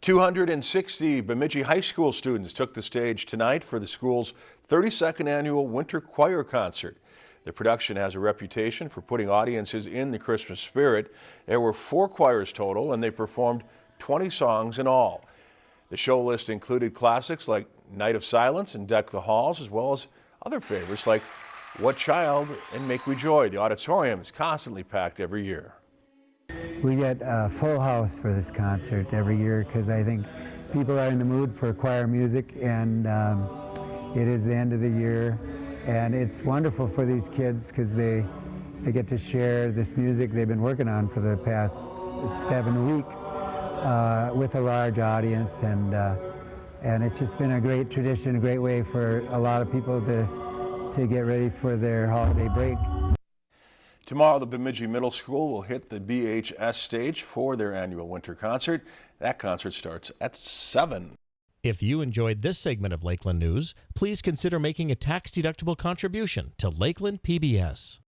260 Bemidji High School students took the stage tonight for the school's 32nd annual Winter Choir Concert. The production has a reputation for putting audiences in the Christmas spirit. There were four choirs total and they performed 20 songs in all. The show list included classics like Night of Silence and Deck the Halls, as well as other favorites like What Child and Make We Joy. The auditorium is constantly packed every year. We get a full house for this concert every year because I think people are in the mood for choir music and um, it is the end of the year and it's wonderful for these kids because they they get to share this music they've been working on for the past seven weeks uh, with a large audience and uh, and it's just been a great tradition, a great way for a lot of people to to get ready for their holiday break. Tomorrow, the Bemidji Middle School will hit the BHS stage for their annual winter concert. That concert starts at 7. If you enjoyed this segment of Lakeland News, please consider making a tax-deductible contribution to Lakeland PBS.